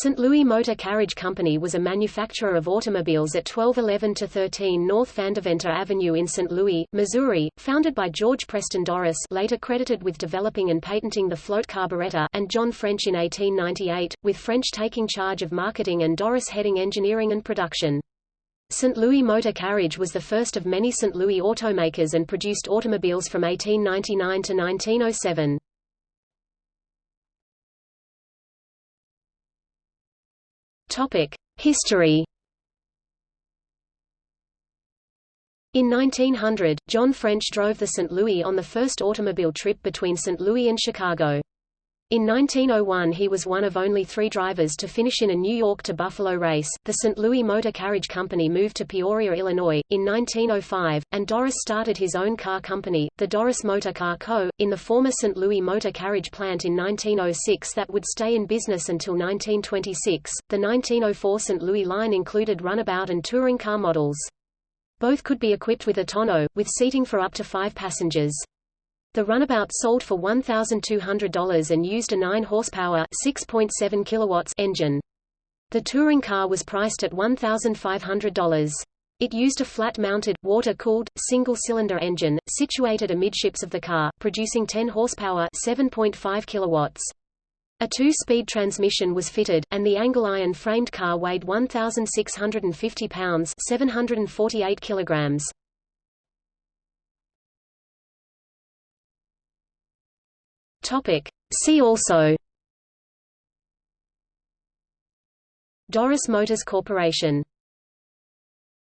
St. Louis Motor Carriage Company was a manufacturer of automobiles at 1211-13 North Vandeventer Avenue in St. Louis, Missouri, founded by George Preston Dorris later credited with developing and patenting the float carburetor and John French in 1898, with French taking charge of marketing and Dorris heading engineering and production. St. Louis Motor Carriage was the first of many St. Louis automakers and produced automobiles from 1899 to 1907. History. In 1900, John French drove the St. Louis on the first automobile trip between St. Louis and Chicago. In 1901 he was one of only three drivers to finish in a New York to Buffalo race. The St. Louis Motor Carriage Company moved to Peoria, Illinois, in 1905, and Dorris started his own car company, the Dorris Motor Car Co., in the former St. Louis Motor Carriage plant in 1906 that would stay in business until 1926. The 1904 St. Louis line included runabout and touring car models. Both could be equipped with a tonneau, with seating for up to five passengers. The runabout sold for $1,200 and used a 9 horsepower 6.7 kilowatts engine. The touring car was priced at $1,500. It used a flat-mounted, water-cooled, single-cylinder engine, situated amidships of the car, producing 10 horsepower 7.5 kilowatts. A two-speed transmission was fitted, and the angle iron framed car weighed 1,650 pounds 748 kilograms. Topic. See also Dorris Motors Corporation